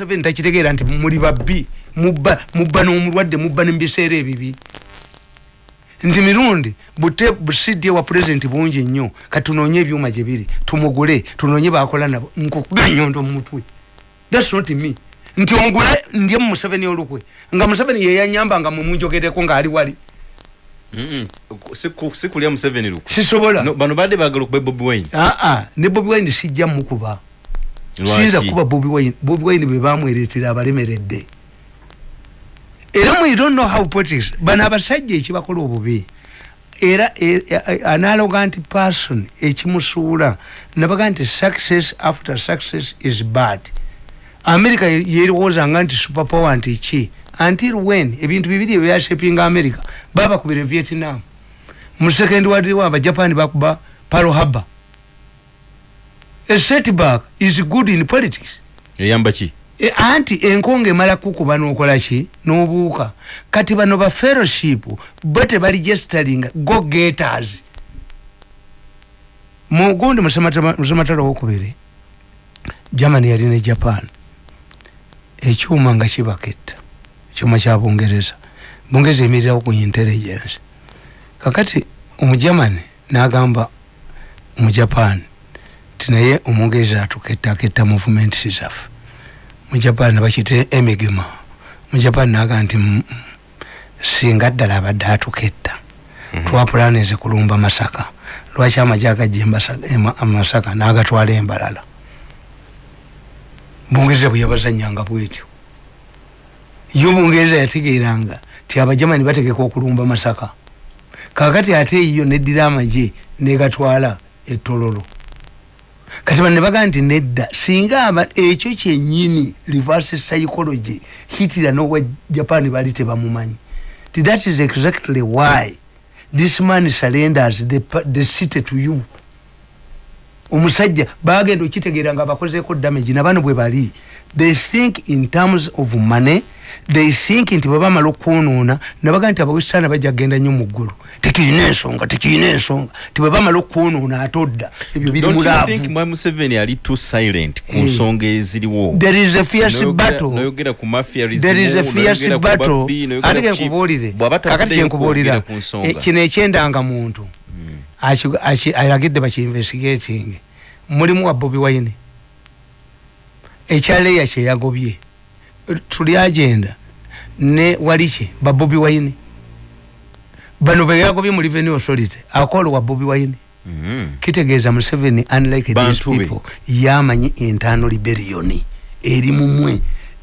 seven takitegeera nti muli babbi mubba mubba n'omulwadde mubba nemubiseera ebibi. Nti mirundi bute busidi ewa pulezidenti bungi nnyo katunoonye ebyuma gye biri tumugule tunoonye bakola nabo nkukuba enyondo mu mutwe. Thats not me. Nti ongule ndye mu museveni olukwe. Nga museveni yeyanyamba nga mumunjogereko ng'ali wali. Sikulya museveni luku sisobola. Bano badde bagala okuba bobi wine. Aa ne bobi wine sijja mukuba siyinza kuba bobi wine bobi wine be bamwereetera abalemeredde. Era mu don't know how politics bano abasajja ekibakola obubi? Era e- e- analogant person ekimusuula nabaga nti success after success is bad. America yeriwoozanga nti superpower nti ki? Until when? Ebintu bibiri ebyashepinga america. Babakubira vietnam. Mu second world war abajapani bakuba paro haba a setback is good in politics. Eyamba ki? E, anti enkonga emala kukuba nokola ki? Nobuuka. Kati bano ba fellowship bo tebaregisteringa go getters. Mugundi musematalo wokubiri germany yali ne japan. Ekyuma nga kibaketta. Ekyuma kya bungereza. Bungereza emirirawo ku intelligence. Kakati omugermany nagamba omujapan ti naye omungereza atuketta aketta movement zaffe mujapan bakite emigema. Mujapan naga nti "Mm, mm, singa ddala abadde atuketta twapulaninze kulumba masaka. Lwaki amaje agajja amasaka nagatwala embalala? Bungereza bwe yabazanyanga bwetyo. Yo bungereza yategeeranga ti abajamani bategeka okulumba masaka. Kakati ate eyo neddira amaje negatwala etololo kati bano ne bagaa nti nedda singa aba ekyo kyenyini reverse psychology hitira nowa japan bali tebamumanyi. Ti that is exactly why this man surrenders the, the city to you omusajja bagenda okitegeera nga bakozeeko damage nabano bwe bali. They think in terms of money they think nti bwebamala okwonoona nabaga nti abawesitaana bajja kgenda nnyo mu ggulu. Tekirina ensonga tekirina ensonga. Ti bwebamala okwonoona ate odda ebyo biri don't you mulaavu. think mwai museveni ali too silent ku Eh. nsonga eziriwo? There is a fierce Noyogera- battle. noyogera ku mafiarism, there is a fierce battle. ate kenkubuulire kakati kyenkubuulira. Eh, kino ekyendanga muntu alagidde bakiinvestigating mulimu wa bobi wine. Ekyaleya kyeyagobye tuli agenda. Ne waliki ba bobi wine. Bano beyagobye mu revenue authority. Akola wa bobi wine. Mhm. kitegeeza museveni unlike these people yamanyi entaano liberioni. Eri mumwe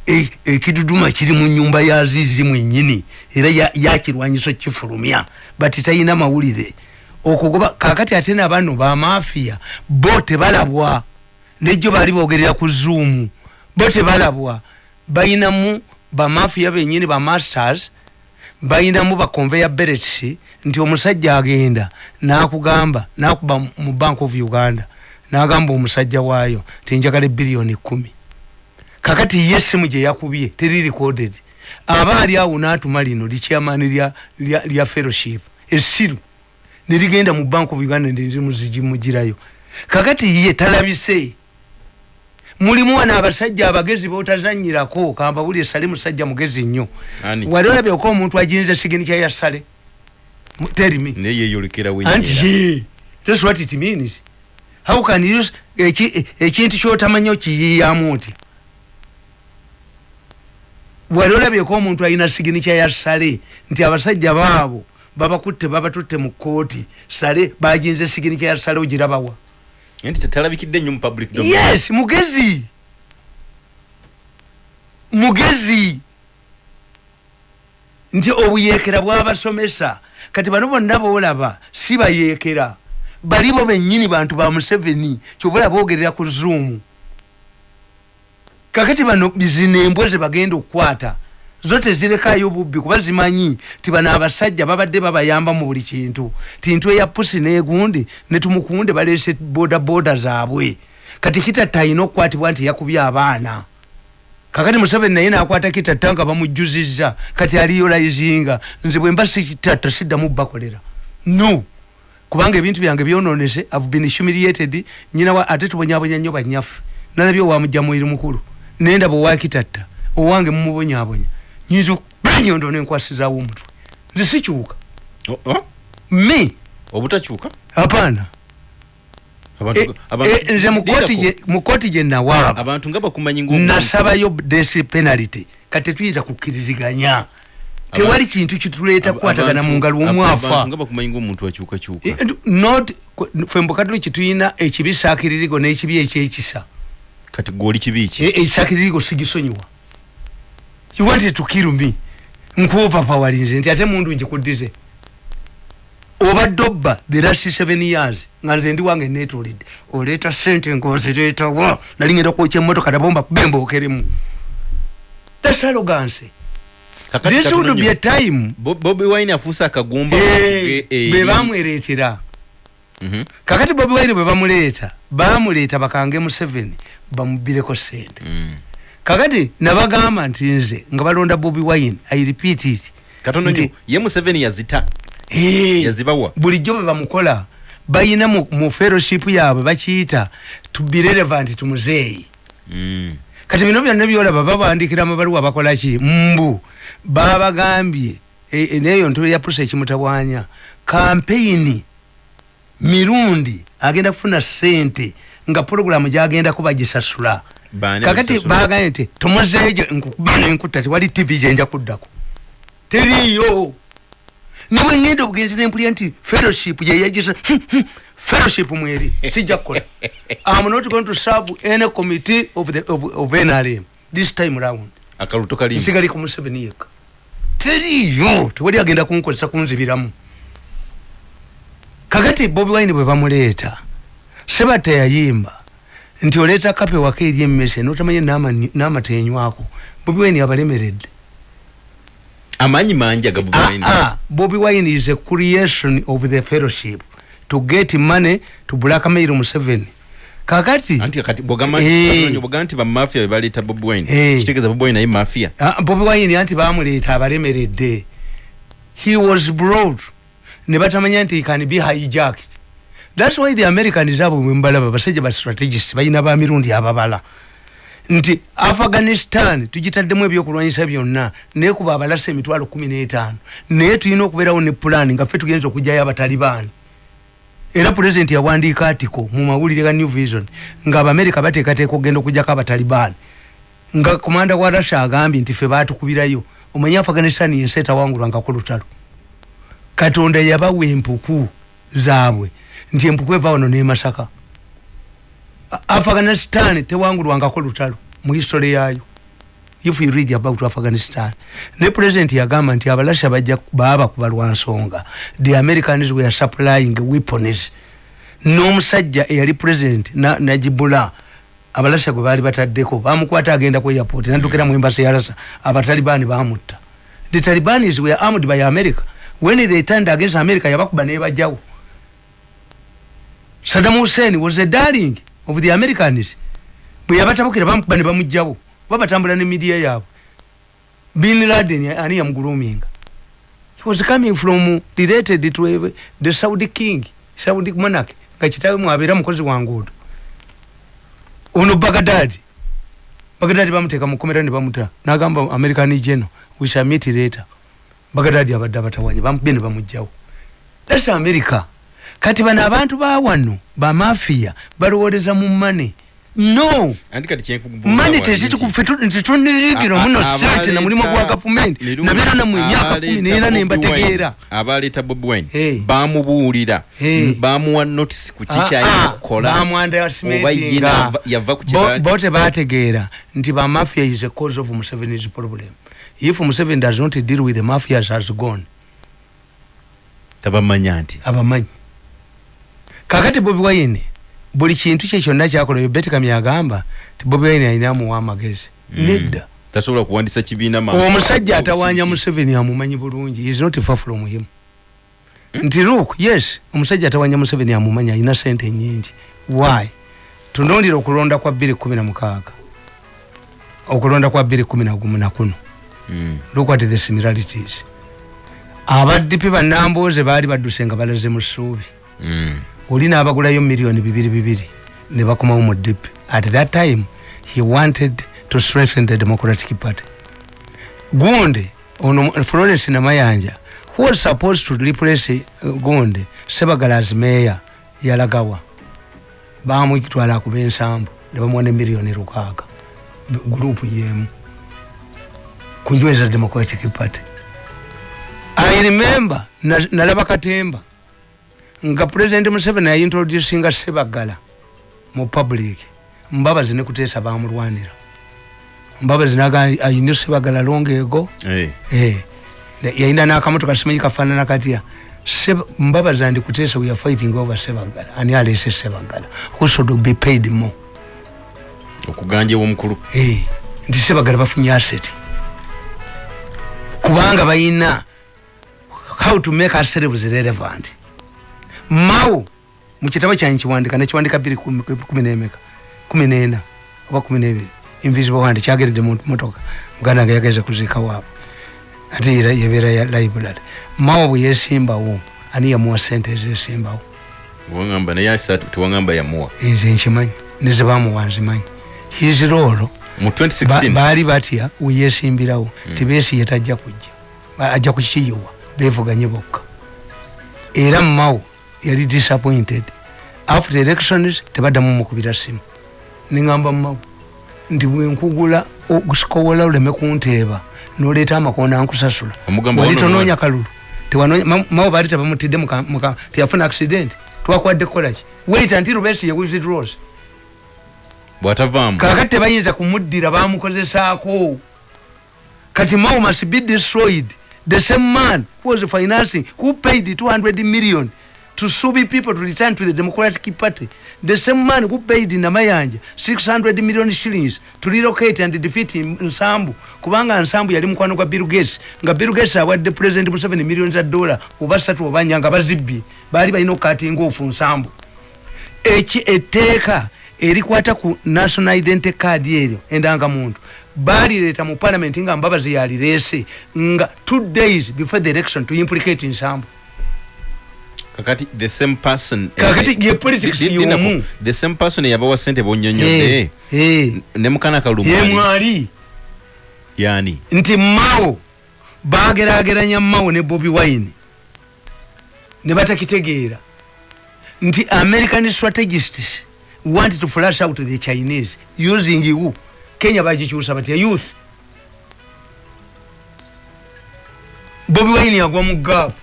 E- ekiduduma kiri mu nyumba ya azizi mwenyini era ya- yakirwanyiso kifulumya. Bati talina mawulire okugoba kakati ate nabano bamafiya bo tebalabwa. Nejjo baali bogerera ku zoomu bo tebalabwa. Bayinamu bamafiya benyini bamasters bayinamu baconveya berets nti omusajja agenda nakugamba nakuba mu bank of uganda nagamba omusajja waayo ti njagala ebiliyoni kumi kakati ye essimu gye yakubye teri recorded. Aba ali awo natuma lino likyamani lya fellowship essiru nerigenda mu bank of uganda nerimuzigimugirayo kakati ye talabise. Mulimu wano abasajja abagezi botazanyirako kamba buli esale musajja mugezi nnyo. Wali olabyeko omuntu ajinza siginikya ya sale yeyolekera anti ye that's what it means. How can you ekintu kyotamanyi okiyiyamu oti wali olabyeko omuntu alina siginikya ya sale nti abasajja baabo babakutte babatutte mu kooti sale bajinza siginikya ya sale ogirabawa. Nti talabikidde nnyo mu public domain. Yes mugezi. Mugezi. Nti obuyeekera bwabasomesa. Kati bano bonna boolaba si bayeekera. Balibo bennyini bantu ba museveni kyobola boogerera ku zoomu kakati bano zino embwa ze bagenda okukwata zo tezirekayo bubbi kuba zimanyi ti bano abasajja babadde babayamba mu buli kintu. Ti ntwe ya pusi negundi netumukunde balese boda boda zaabwe. Kati kitatta alina okukwatibwa nti yakubye abaana. Kakati museveni naye nakwata kitatta nga bamujjuziza kati aliyolayizinga nze bwe mba sikitatta siddamu bakolera no! Kubanga ebintu byange byononese have been humiliated nyina wa ate tubonyabonya nnyo banyaffe nalabye owamujja mwiri mukulu. Nenda bwewakitatta owange mumubonyabonya nyinza okubanyondo nenkwasizaawo omutwe nze sikyuka me? Obutakyuka apaana Abantu- abantu- eh, nze mu kooti Lindako, gye- nawaaba ng'omuntu- nasabayo desi penalty. Kati tuyinza kukkiriziganya. Tewali kintu kituleeta kukwatagana mu ngalo omwafa and not ffe mbukatuliki tulina ekibi saakiririgo n'ekibi ekyekisa kati gwoli kibi ki? E- ekisaakiririgo sigisonyiwa you wanted to kill me? Nkuoverpowalinze nti ate mundu njikuddize obadde obba the last seven years nga nze ndi wange netolidde oleeta sente ngaozireetawa nali ngenda kwokya emmotoka nabomba kubembookeremu thats arrogance. This would be a time. Bo- bobi wine afuuse akagumba Eh, eri- be bamwereetera Mhm. kakati bobi wine bwe bamuleeta bamuleeta bakange museveni bamubireko sente Mm. Kakati nabagamba nti nze nga balonda bobi wine i repeat it. Katono nnyo ye museveni yazita. Eh, yazibawa. bulijjo bwe bamukola bayina mu, mu fellowship yaabwe bakiyita to be relevant to muzeeyi Mm. kati bino byonna byolaba babandikira amabaluwa bakolaki mbu babagambye e- e- neyo ntolo ya pusa ekimutabwanya kampeyini mirundi agenda kufuna sente nga puroguramu gyagenda kuba gisasula kakati bagambye nti tomuzeejo nkukuba nenkutta tewali tv gyenja kuddako teriyo niwe ngenda obugenzi nempulya nti fellowship yeyagisa fellowship mweri sijja kukola. Am not going to serve any committee of, the, of, of nrm this time round. Akaluto kalimu. Nsigali ku museveni yekka. Teriyo tewali agenda kunkozesa kunzibiramu. Kakati bobi wine bwe bamuleeta seba teyayimba nti oleeta kape waka eri emmese notamanye n'amatenywako bobi wine abalemeredde amaanyi mangi aga bobi wine Ah, ah, Wine is a creation of the fellowship to get money to blackmail Museveni. Kakati bwogamba Eh. nti bamafia be baleeta bobi wine Eh. kitegeeza bobi wine naye mafia ah, Bobby Wine anti bamuleeta abalemeredde. He was brought ne batamanya nti he can be hijacked. That's why the Americans abo bwe mbalaba basajja ba strategists balina ba mirundi ababala. nti afghanistan tugitaddemu ebyokulwanyisa byonna naye kuba abalasa emitwalo kumi n'etaano. Naye tulina okubeerawo ne pulaani nga ffe tugenza okugjayo abatalibaani. Era pulezidenti yawandiika atiko mu mawulire ga new vision nga abamerika bateekateeka okugenda okugjako abatalibaani. Nga komanda wa russia agambye nti ffe baatukubirayo omanye afghanistan yensi etawangulwangako lutalo. Katonda yabawa empuku zaabwe nti empuku eva wano nemasaka afghanistan tewangulwangako lutalo mu history yayo. If you read about afghanistan ne president yagamba nti abalasha bajja baba kubalwa nsonga the americans were supplying weapons. N'omusajja eyali president na- najibula abalasha gwe baali bataddeko bamukwata agenda ku airport naddukira mu embasi yalasa abatalibani bamutta the talibanis were armed by america. When they turned against america yabakuba nebajjawo saddam hussein was a darling of the americans. Bwe yabatabukira bamukuba ne bamugjawo. Babatambula ne midiya yaabwe. Bin laden ani yamuguluminga he was coming from related to the saudi king saudi monarch nga kitawe mwabeera mukozi wa nguudo. Ono bagadadi bagadadi bamuteeka mukomera ne bamuta. Nagamba american general we shall meet later. Bagadadi abadde abatawanya bamukubye ne bamugjawo. Thats america kati bano abantu bawano bamafiya balowoleza mu mane no! Mane tezitukufetunirigira muno sente na mulimu gwa gavumenti. Nabeera namu emyaka kumi neera nembategeera abaleeta bobi wine. Bamubuulira bamuwa notice ku kikyalina ah, okukola. Bamwandastimate oba ye nga nava- yava ku bo- kibali bo tebategeera nti bamafia is a cause of museveni's problem. If museveni does not deal with the mafias has gone tabamanya nti abamanyi kakati bobi wine buli kintu kye kyonna kyakola yo betikam yagamba ti bobi wine alina amuwa amagezi Mm. nedda. Tasobola kuwandisa kibiina ma- omusajja atawanya museveni amumanyi bulungi is not far from him. Nti look yes omusajja atawanya museveni amumanyi alina sente nyingi why? Tunuulira okulonda kwa 216 okulonda kwa 211 nakuno Mm. look at the similarities. Abadipi banamboze baali badduse nga balaze mu ssuubi. Mm. Oli n'abagulayo miliyoni bibiri bibiri ne bakomawo mu dipi at that time he wanted to strengthen the democratic party. Gundi ono florence namayanja who was supposed to replace uh, gundi sebagala as mayor yalagawa bamwitwala akuba ensambu nebamuwa ne miliyoni lukaaga. Gurupu yemu. Kunyweza democratic party. I remember na- nalaba katemba nga president museveni ayintroducinga sebagala mu public. Mbabazi nekuteesa bamulwanira. Mbabazi naga ayine sebagala longeego Eh. Eh, ne- yayina nakamotoka simanyi kafaanana katya? Mbabazi andikuteesa we are fighting over sebagala ani alese sebagala who should be paid more? Okuganja omukulu Eh, nti sebagala bafunye asset. Kubanga bayina how to make ourselves relevant mao mukitabo kyange kiwandika nekiwandika biri kumi nemeka kumi nena oba kumi nebiri invisible hand kyageredde mu motoka. Muganda nga yageze kuziika waabwe ate era yebeera ya library. Mao bwe yesimbawo ani yamuwa sente ezesimbawo wagamba naye tewagamba yamuwa nze nkimanyi nezebamuwa nzimanyi his role mu Ba- 2016 baali batya weyesimbirawo tibesiye tajja kujja Ba- ajja kukiyiwa bevuganye bokka. Era mao yali disappointed. After elections tebaddamu mukubira simu neŋamba mao nti bwenkugula okusikowola oleme kunteeba noleeta amakoona nkusasula wali tonoonya kalulu. Tewanonya- Ma- mao baali tebamutidde teyafuna accident. Twakwadde kukolaki wait until besiye withdraws bw'atavaamu. Kakati tebayinza kumuddira bamukozesaako kati mao must be destroyed. The same man who was financing who paid 200 million to subi people to return to the democratic party. The same man who paid namayanja 600 million shillings to relocate and defeat nsambu kubanga nsambu yali mukwano gwa bill gates nga bill gates awadde president museveni million za dollar oba satu oba nnya nga bazibbye baali balina okukatinga ofu nsambu. Eki etteeka erikwata ku national identity card eryo endangamuntu balireeta mu parliament nga mbabazi yalireese nga two days before the election to implicate nsambu kakati the same person Kakati eh, ye politics y'omu. the same person eyabawa sente Eh, bonyonyodde eh, ne mukana kalumali yemwali yani. Nti mao bagerageranya mao ne bobi wine. Ne batakitegeera. Nti american strategists want to flash out the chinese using you. Kenya bagikyusa batya youth. Bobi wine yagwa mu gaapu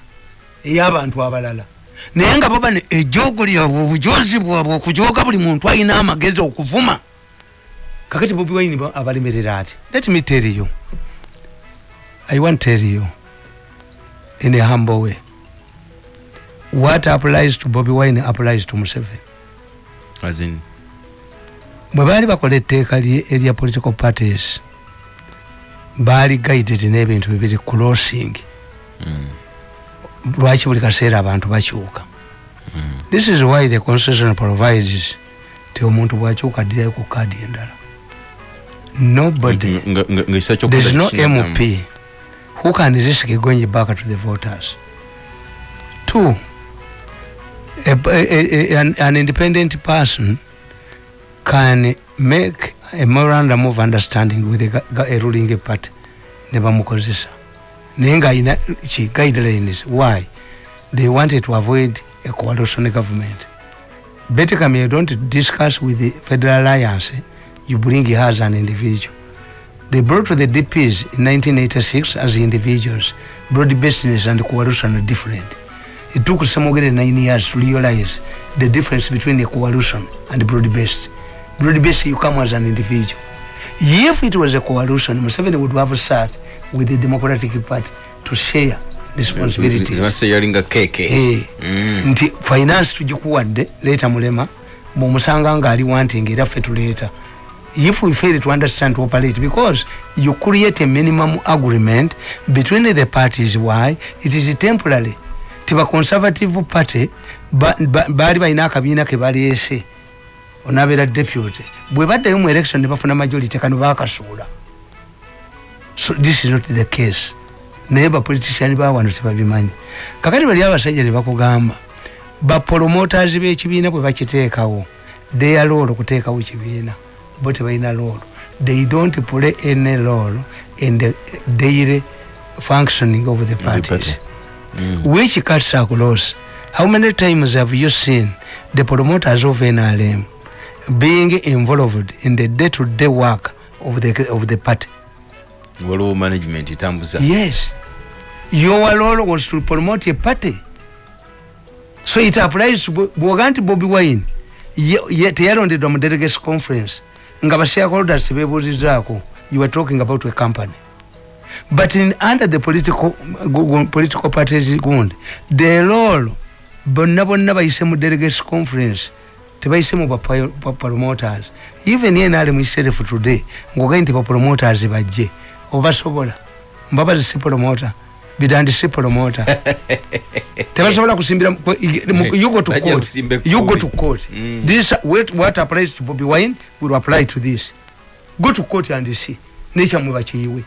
ey'abantu abalala naye nga baba ne ejogo lyabwe obujozi bwabwe okujoga buli muntu alina amagezi okuvuma. Kakati bobi wine ba- abalemerera ati let me tell you. I want tell you in a humble way. What applies to bobi wine applies to museveni. As in? Bwe baali bakola etteeka erya political parties baali guided n'ebintu bibiri crossing lwaki buli kaseera abantu bakyuka? This is why the constitution provides ti omuntu bwakyuka addirayo ku kaadi endala. Nobody nga- nga- nga kisa there is no mp who can risk going back to the voters. Two a, a, a, an, an independent person can make a memorandum of understanding with a, a ruling party. Ne bamukozesa naye nga ayina ki guidelines why they wanted to avoid a coalition government basically you don't discuss with the federal alliance you bring her as an individual they brought the DPs in 1986 as individuals. Broad business and coalition are different. It took Samogere nine years to realize the difference between a coalition and broad based. Broad based, you come as an individual. If it was a coalition, Museveni would have sat with the Democratic Party to share responsibilities. base yalinga keke Eh, Mm. nti finance tugikuwadde leeta mulema bwomusanga ngaali wanting era ffe tuleeta. If we fail to understand to operate because you create a minimum agreement between the parties why? It is temporary. Tiba conservative party baali ba, baali balina akabiina ke baleese onabeera deputy bwe baddayo mu election ne bafuna majority kano bakasuula so this is not the case. Naye bapolitician bawano tebabimanyi. Kakati bali abasajja ne bakugamba bapromoters b'ekibiina bwe bakiteekawo theya loolo okuteekawo kibiina bo tebalina loolo they don't play any role in the daily functioning of the parties. Which cuts across? How many times have you seen the promoters of nrm being involved in the day-to-day work of the, of the party. Waliwo management etambuza yes. Your role was to promote a party. So it applies to Bo- bwoga nti bobi wine. Ye- ye- teyalondedwa mu delegates conference. Nga bashareholders bebuuzizaako you were talking about a company. But in under the political, political parties gundi the role bonna bonna bayise mu delegates conference tebayise mu bapa- ba promoters. Even nrm itself today ngogaye nti bapromoters bajje. Obasobola. Mbabazi si promota bidandi si promota tebasobola kusimbira mu- ku- ig- mu- you go to court. kusimba you go ekkumi. to court. Mm. this what, what applies to bobi wine will apply to this. Go to court and see. Nekyamwe bakiyiwe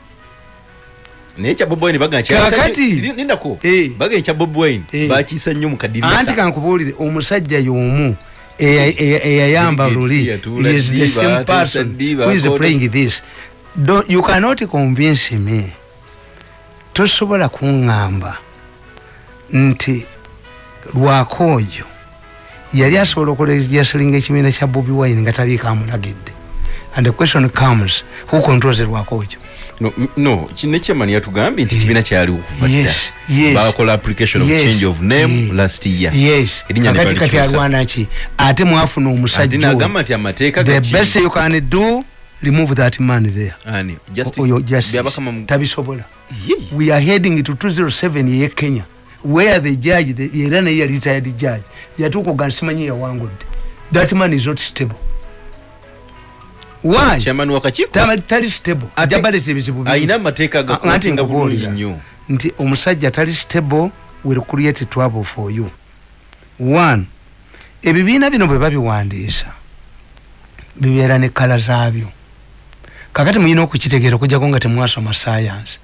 naye kya bob wine bagamba Kaakati. nindako Eh. bagamba kya bob wine. Eh. bakiisa nnyo mu anti kadirisa kankubuulire omusajja y'omu eyayamba luli is the same person who is playing this. Don't- you cannot convince me. Tosobola kuŋŋamba nti lwakoojo yali asobola okulejasiringa ekibiina kya bobi wine nga taliiko amulagidde. And the question comes who controls lwakoojo no, no nekyamani yatugambye nti ekibiina kyali okuva dda bakola application of change of name last year. Kakati kati balikyusa. alwana ki? Ate mwafuna omusajja oyo. nagamba nti amateeka the best you can do remove that man there. Ani, Justice- oyo justice. Tabisobola. We are heading to 207 ye kenya where the judge era naye retired judge. Yatuuka oga nsimanyi yawangudde that man is not stable chairman wakakiiko Tama- tali stable Ate- jabaleta ebizibu bingi. alina amateeka Ah, anti agakutinga bulungi nkubuulira nnyo. Nti omusajja tali stable will create trouble for you. One ebibiina bino bwe babiwandiisa bibeera ne kala zaabyo. Kakati muyina okukitegeera okujjako nga temwasoma science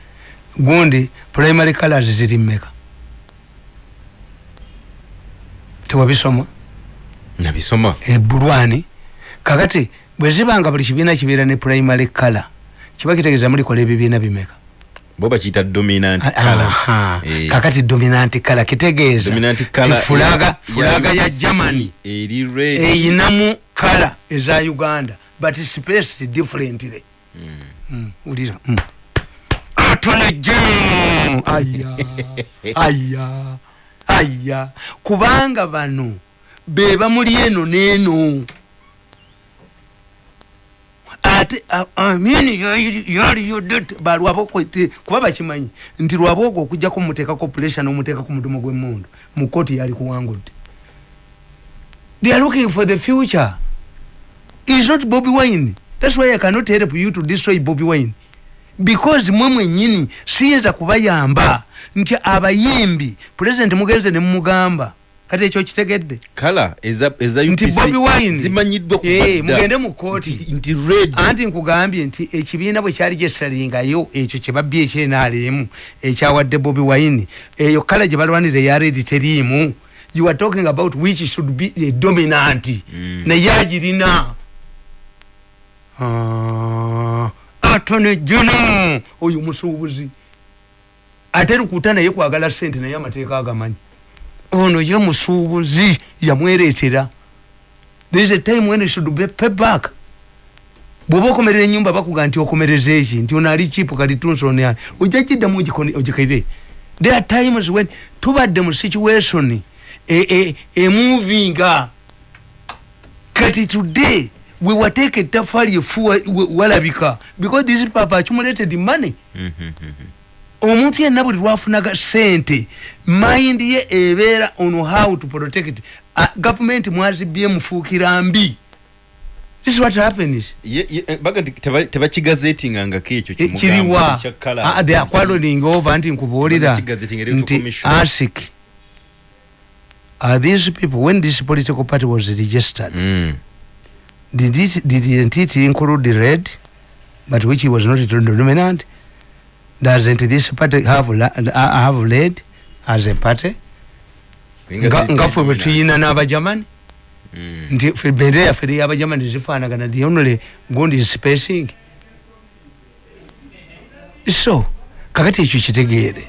gundi primary colors ziri mmeka? Tewabisoma? Nabisoma. Ebulwani kakati bwe zibanga buli kibiina kibeera ne primary color kiba kitegeeza mulikola ebibiina bimeka? Bo bakiyita dominant Aha. colour. Eh, kakati dominant kala kitegeeza. Fulaga ya- fulaga ya germany. Eri red. Eyinamu kala eza uganda but space differently Mm, mm. atone general aya aya aya. Kubanga bano be bamuli eno neeno ate amini yaliyo det balwabo kwete kuba bakimanyi nti lwaba ogwo okujjako muteekako pressure n'omuteekako mudumo gw'emundu mu kooti yali kuwangudde they are looking for the future is not Bobby Wine. That's why I cannot help you to destroy Bobby Wine. Because mwe mwenyini siyinza kubayamba nti abayimbi president mugenze ne mumugamba kati ekyo kitegedde? Kala nti UPC Bobby Wine. Zimanyiddwa kuva Eh, mu kooti anti nkugambye nti ekibiina bwe kyali gyesalingayo ekyo kyebabbye ekyenaalemu ekyawadde bobi wine. Eyo kala gye balwanira eya redi teriimu. You are talking about which should be a dominant. Mm. naye agirina Ah, atone jono oyo musuubuzi ate lukuta naye kwagala sente naye amateeka agamanyi ono ye musuubuzi yamwereetera there is a time when you should be pay back. Bwoba okomerera enyumba bakuga nti okomereza eki nti ono ali chipu kali tunsoni ojja kiddamu ogikaire there are times when tubadde mu situation e- e- emovinga kati today we were take ettaffaali efu wa- wa- walabika. Because people have accumulated money. Mhm, mhm. Omuntu yenna buli lwafunaga sente mind ye ebeera on how to protect uh, government mwazibye mufuukira mbi this is what happens Ye- ye- eh, baga nti teba- tebakigazetingangako ekyo E, kimugamba kiriwa ekya colour. Ah, they are quarreling over nti nkubuulira Bakigazetinga electoral nti commission. asic are these people when this political party was registered Mm. did it, didn't it include the red but which was not dominant doesn't this party have, have led as a party? Nga ffe bwe tuyina n'abajamani Mm. nti bendera yaffe ey'abajamani zifaanagana the only gundi is spacing. So kakati ekyo kitegeere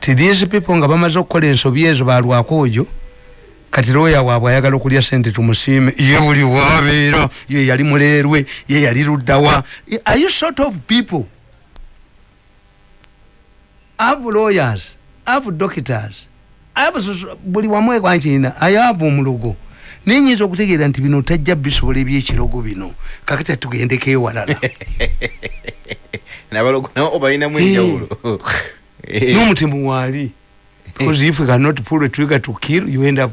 ti these people nga bamaze okukola ensobi ezo balwakoojo kati looya waabwe ayagala okulya sente tumusiime. Ye buli wabeera ye yali muleerwe ye yali luddawa. Are you sort of people ave lawyers ave doctors ave buli wamu ekwankiina ayava omulugo naye nyinza okutegeera nti bino tajja bisobola ebyekirogo bino. Kakati tugendeko ewalala nabalogo nabo balinamu enjawulo n'omutimu waali because if you cannot pull a trigger to kill you end up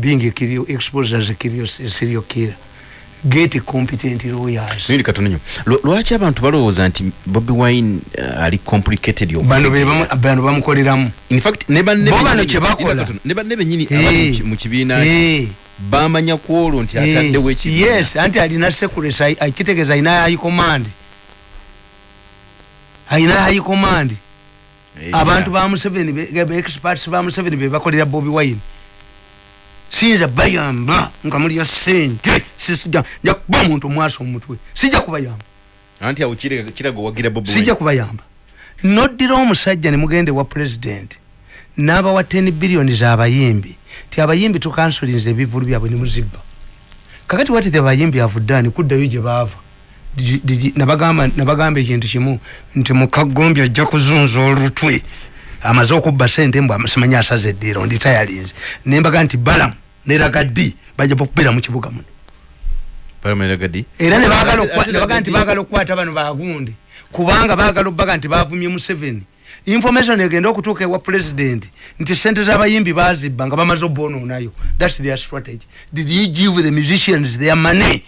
being a kill exposed as a kill serial killer get competent lawyers. Nini katono nyo lwaki abantu balowooza nti Bobby Wine uh, ali complicated yo bano be bano bamukoleramu in fact ne banne bano kye bakola ne banne benyini abali mu kibiina bamanya kwolo nti atadde wekibiina yes anti alina security akitegeeza alina high command. Alina high command. Abantu ba museveni experts ba museveni be bakolera bobi wine siyinza bayamba nga mulya sente. Sisija nja kuba omuntu omwasa omutwe. Sijja kubayamba. Anti awo kiraga owagira bobi sijja kubayamba. Noddira omusajja ne mugende wa president n'abawa 10 billioni z'abayimbi ti abayimbi tukansulinza ebivulu byabwe ne muzibba. Kakati wati the abayimbi avuddaani kuddayo gye baava. Nabagamba ekintu kimu nti mukagombi ajja kuzunza olutwe amaze okubba sente mbw simanyi asaza eddiiro ndi tayalinze nembaga nti balamu neragadi bajja bakubira mu kibuga muno era nebaga nti bagala okukwata bano bagundi kubanga bagala okubaga nti bavumye museveni. Information egenda okutuuka ewa president nti sente z'abayimbi bazibba nga bamaze obbononayo thats their strategy. Did you give the musicians their money?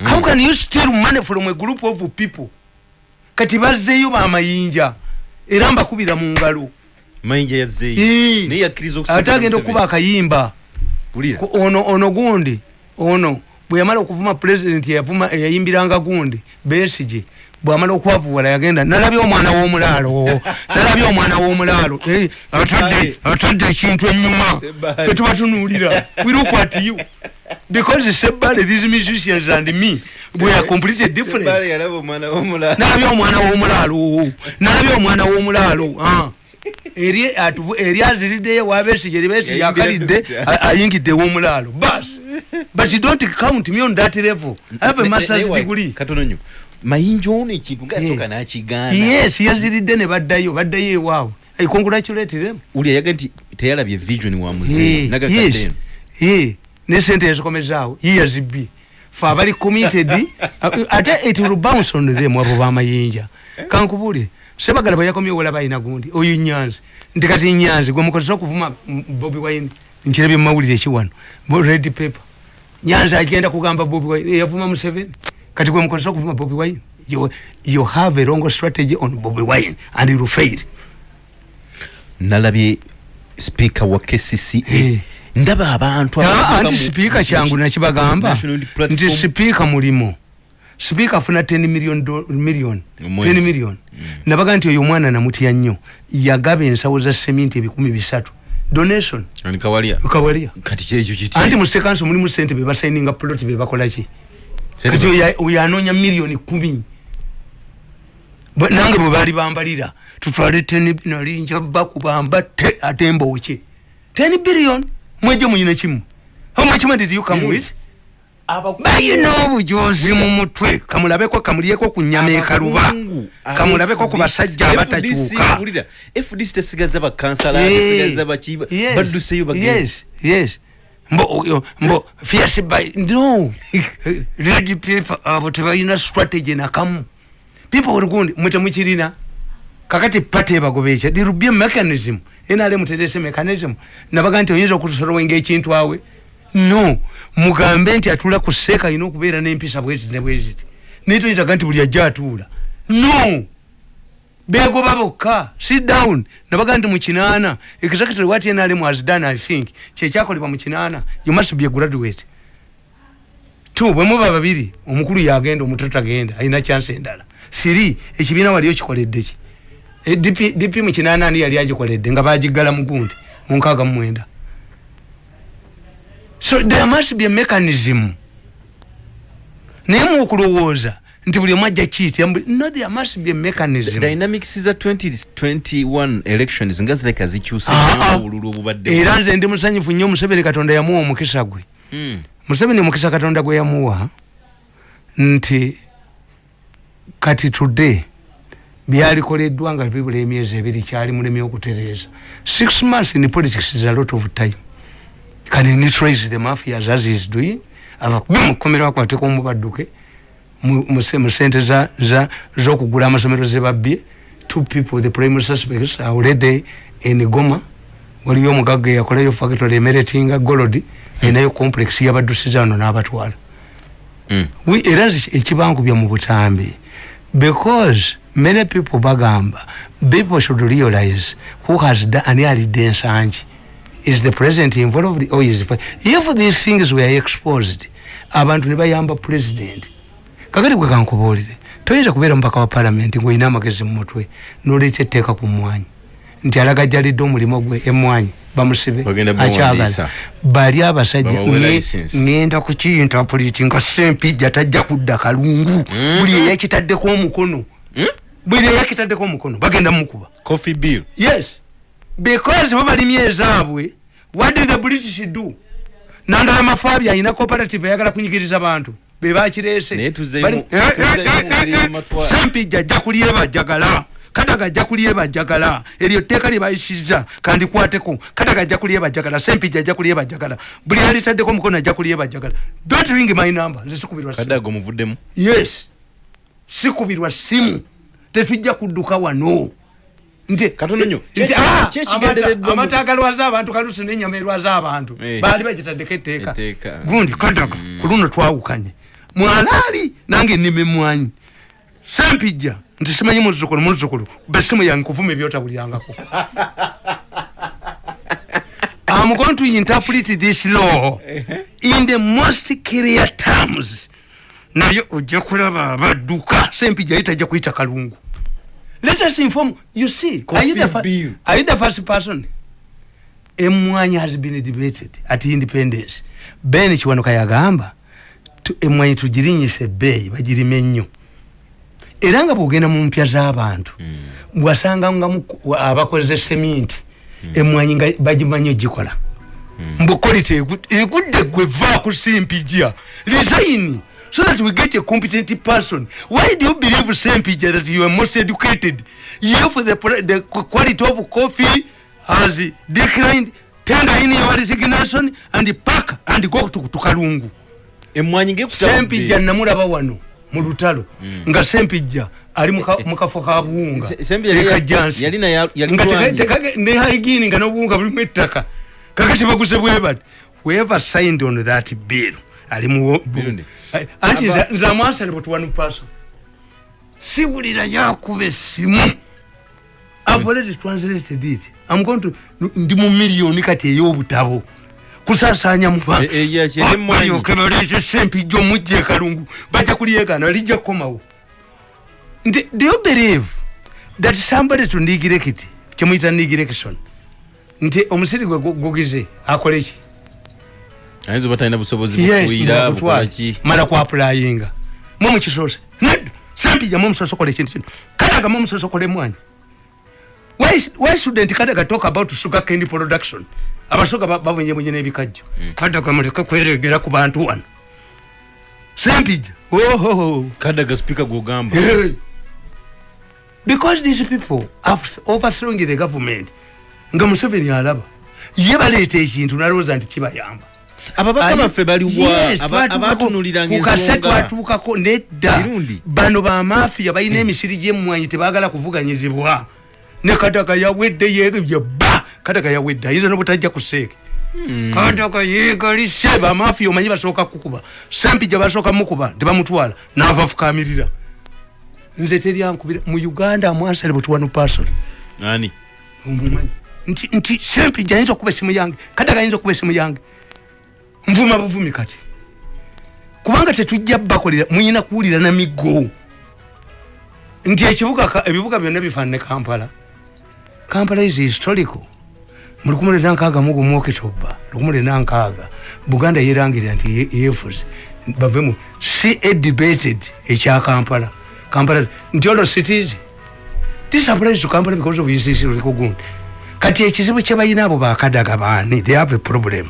How can you steal money from a group of people? Kati bazzeeyo bamayinja era mbakubira mu ngalo. Ate agenda okuba akayimba. Ono ono gundi ono bwe yamala okuvuma yavuma eyayimbiranga gundi besige bwamala okwavuwala yagenda nalabye omwana w'omulaalo nalabye omwana w'omulaalo. Atadde ekintu enyuma. Fe tubatunuulira. Wirukwatiyo because sebale these musicians and me we are completely different. Nalabye omwana w'omulaalo. Nalabye omwana w'omulaalo. Eri atuvu eri aziriddeyo wabesige libesi yakalidde ayingidde w'omulaalo. Bas but you don't count me on that level. I have a master's degree mayinja ono ekintu ngasoka nakigaana. Yes yaziridde ne baddayo baddayo ewaabwe. I congratulate them. Uli ayaga nti teyalabye vision wa muzee nagakadde yes. ne sente yazikomezaawo yiyazibbi fe abali committed ate it will bounce on them abo bamayinja kankubulire sebagala bwe yakomye wola balina gundi oyo nyanzi. Nti kati nyanzi gwe mukozesa okuvuma bobi wine nkirabye mumawulire ekiwano red paper. Nyanzi agenda kugamba bobi wine eyavuma museveni kati gwe mukozesa okuvuma bobi wine? You, you have a wrong strategy on bobi wine and you fail nalabye speaker wa kcca hey. ndaba abantu anti sipiika kyangu nakibagamba. Nti sipiika mulimo. Sipiika afuna 10 million million. 10 million. Mm. nabaga nti oyo omwana namutya nnyo. Yagaba ensawo za seminti ebikumi bisatu. Donation. Kawalia? Anti musekanso mulimu sente bebasaininga plot bebakolaki kati oyo anoonya miliyoni kumi. Nange bwe baali bambalira tutwale nalinja bakubambatte ate mbooke 10 billion? Mweje muyina kimu. Money did you come with? Bayina obujozi mu mutwe. Kamulabeko kamulyeko ku nyama ekaluba kamulabeko ku basajja abatakyuka fdc tesigaza bakansala tesigaza baki badduseyo bagenzi yes mbo mbo fierce by no. Red paper abo tebalina strategy nakamu people were going mwete mukirina kakati pate ebagobeekya there will be a mechanism. Enale muterese mechanism. Nabaga nti oyinza okutusolowenga ekintu awe. No. Mugambe nti atula ku seeka alina okubeera n'empisa bweziti ne bweziti naye toyitaga nti buli ajja atuula no begoba bokka sit down. Nabaga nti mukinaana exactly what nrm has done i think. Kyekyakolebwa mukinaana you must be a graduate. Tu bwe muba babiri omukulu yagenda omuto tagenda alina chance endala. Three ekibiina waliyo kikoleddeki e, dp mukinaana ani yali agikoledde nga bagigala mugundi munkaaga mumwenda so there must be a mechanism. Naye muokulowooza nti buli omu ajja kiiti no there must be a mechanism. Dynamics za 2021 elections nga zireka zikyuse Ah, ah. obubadde era nze ndi musanyufu nnyo museveni katonda yamuwa omukisa gwe. Mm. museveni omukisa katonda gwe yamuwa nti kati today byalikoleddwa nga bibula emyezi ebiri kyali mulemi okutereeza. Six months in politics is a lot of time. Can neutralize the mafias as is doing? Ava kubi mukomero akwateko omubadduke mu- mu se- mu sente za- za- z'okugula amasomero zebabbye two people the primary suspects are already in goma. Waliyo omugagga eyakolayo factory emeratinga golodi enayo complex yabaddusiza wano n'abatwala. Mm. We- era nzi ekibangubya mu butambi. Because many people bagamba people should realize who has ani alidde ensangi. Is the president involved or is the, if these things were exposed abantu ne bayamba president kakati gwe kankubuulire? Toyinza kubeera mubaka wa palamenti ngaolina amagezi mu mutwe noleeta etteeka ku mwanyi nti alagajjalidde omulimu gwe emwanyi bamusibe akyagala bali abasajja ngenda kukiyintapuliti nga sempijja tajja kudda kalungu. Buli eyakitaddeko omukono. Buli eyakitaddeko omukono bagenda mukuba. Yes. Because bo balimye ezaabwe what did the british do? Nandala mafaabi alina cooperative ayagala kunyigiriza bantu bebakireese Naye tuzzeemu- Bali- Eh, eh, eh, sempijja ajja kulyebajjagala kadaga ajja kulyebajjagala eryo tteeka lyebayisiza kandikwateko kadaga ajja kulyebajjagala sempijja ajja kulyebajjagala buli alitaddeko omukono ajja kulyebajjagala don't ring my number. Nze sikubirwa simu. kadaga omuvuddemu? Yes. Sikubirwa simu. Tetujja kudduka wano. Nti Katono nnyo. nti, Kye- ah, agalwaza abantu kalusi nenyama erwaza abantu. Baali bagitaddeko etteeka. Etteeka. gundi kadaga ku luno twawukanye mwalaali nange nnime mwanyi. Sempijja nti simanyi muzzukulu muzzukulu besimu yange kuvuma ebyotawulyangako I'm going to interpret this law in the most clear terms. naye ojja kulaba abadduka. Sempijja ye tajja kuyita kalungu. Let us inform you see are you, the are you the first person? Emwanyi has been debated at independence. Ben kiwanuka yagamba emwanyi tugirinyisa ebbeeyi bagirime nnyo era nga bwogenda mu mpya z'abantu bwasanga nga mu- abakoze seminti emwanyi nga bagimanyi ogikola. Mbukolita egudde gwe va ku simpija resign so that we get a competent person. Why do you believe simpija that you are most educated? If the, pre- the quality of coffee has declined. Tender in your resignation and pack and go to, to kalungu emwanyi sempijja namulaba wano mu lutalo nga sempijja ali muka- mukafo ka buwunga. Ekajansi ne haigini nga nobuwunga bulimu ettaka. Kakati baguze bwe bati whoever signed on that bill? Ali mu. Eh, anti nze amwasale but one person siwulira yakuba essimu. I've already translated it. I'm going to ndi mu miliyoni kati ey'obutabo kusaasanya muba E- e- ya- kyeri emwanyi. balyoke baleete sempijja omujja ekalungu bajja kulyegaana lijja kukomawo. Nti do you believe that somebody to nigirect kyemuyita nigirection nti omusiri gwe gu- gugize akole ki ayinza oba talina busobozi mukutwala. bukolaki mala kwapulayinga mwe mukisoose nedda sempija mu musoso kola ekintu. Kino kadaga mu musoso kola emwanyi why, why shouldn't kadaga talk about sugar cane production? Abasoga ba- babonyebonye n'ebikajjo kadaga muleke kweregera ku bantu wano sempija ohoho kadaga gwogamba Hey. because these people have overthrowing the government. Nga museveni alaba ye baleeta ekintu nalowooza nti kibayamba ababaka baffe baliwa. Yes, aba- twatuukako- abatunuliranga kukase ensonga twatuukako nedda. Mirundi. bano bamafiya balina emisiri gyemwanyi tebagala kuvuganyizibwa ne kataga yawedde yeba kataga yawedde ayinza nobutajja ku seeke kataga yegalise bamafiya omanyi basooka kukuba. Sempija basooka mukuba tebamutwala naava fukamirira nze teryankubira mu uganda amwansale butwanu person ani? Omumanyi nti nti sempija ayinza okuba esimu yange kadaga ayinza okuba esimu yange. Nvuma buvumi kati. Kubanga tetujja bakolera muyina kuwulira na miggo nti ekibuga ebibuga byonna bifaanane kampala kampala is historical mu lukumu lwenda nkaaga mu gumu okitoba lukumu lwenda nkaaga buganda yerangirira nti ye- yeefuze bavemu si edibated ekya kampala. Kampala nti ono cities this applies to kampala because of ucc lulikugundi kati ekizibu kyebalina abo bakadaga baani they have a problem.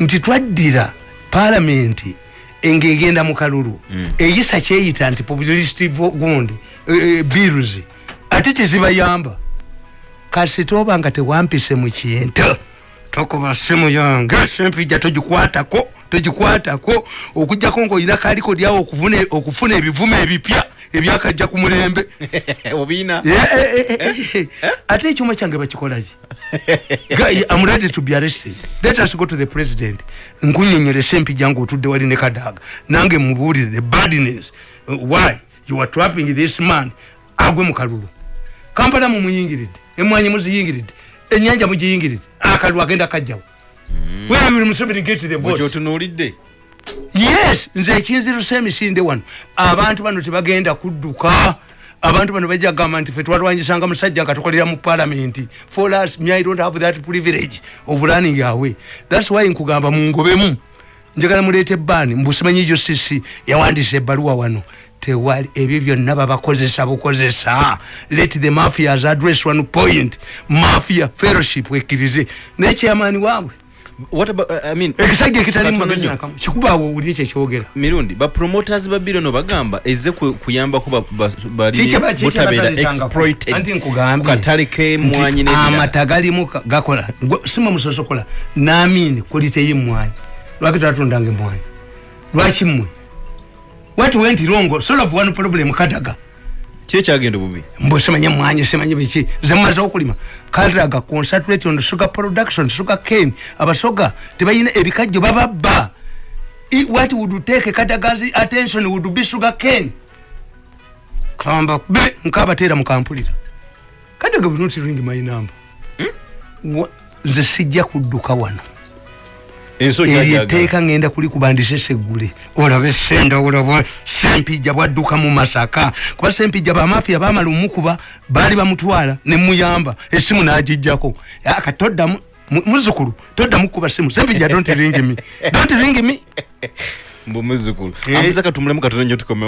Nti twaddira palamenti ngaegenda mu kalulu. Mm. eyisa kyeyita nti populist gundi e, e, bills ate tezibayamba kasi toba nga tewampise mu kintu? Tokuba simu yange. Sempija togikwatako togikwatako. Okugjako ngaolina kaliko lyawo okufuna ebivumo ebipya ebyakajja ku mulembe. Obina ate ekyuma kyange bakikolaki am ready to be arrested. Let us go to the president. Nkunyonyere sempija ngaotudde wali ne kadaga. Nange mubuulire the badness why? You are trapping this man. Agwe mu kalulu. Kampala mumuyingiridde emwanyi muziyingiridde enyanja mugiyingiridde akalulu agenda kajjawo. Otunulidde yes nze ekinziruse emisinde wano. Abantu bano tebagenda kudduka. Abantu bano bajja kugamba nti fe twalwanyisanga musajja nga tukolera mu palamenti for us me i don't have that privilege of running away. Thats why nkugamba mungobemu njagala muleete ebbaani mbusimanyi jo sisi yawandiisa ebbaluwa wano tewali ebyo byonna babakozesa bukozesa. Let the mafias address one point. Mafia fellowship ekkirize nekyamaani waabwe? Ekisajja ekitalikikubaawo owulire kyekyogera mirundi bapromoters ba biro no bagamba eze kuyambako butabeerakatale kemwanyi amata galimu gakola. Sima musosokola. Namini kuliteyo emwanyi lwaki twatundanga emwanyi lwaki mmwe what went wrong? Solve one problem kadaga. Kyekyagenda bubi? Mbo semanye mwanye semanye biki. Zemaze okulima. Kadaga concentrate on sugar production sugar cane. Abasoga tebayina ebikajjo bababba what would take kadaga's attention would be sugar cane. Kamba be nkabatera mukampulira kadaga will not ring my number. Hmm? nze sijja kudduka wano eryeteeka ngenda kulikubandisa eseggule olabe senda olaba sempijja bwadduka mu masaka. Kuba sempijja bamafiya bamala omukuba baali bamutwala nemuyamba esimu nagijjako. Aka toddamu muzukulu toddamu kuba simu sempijja don't ring me. Don't ring me. Mbu muzukulu. Amuzaka tumulemu katonda nyo tukomewo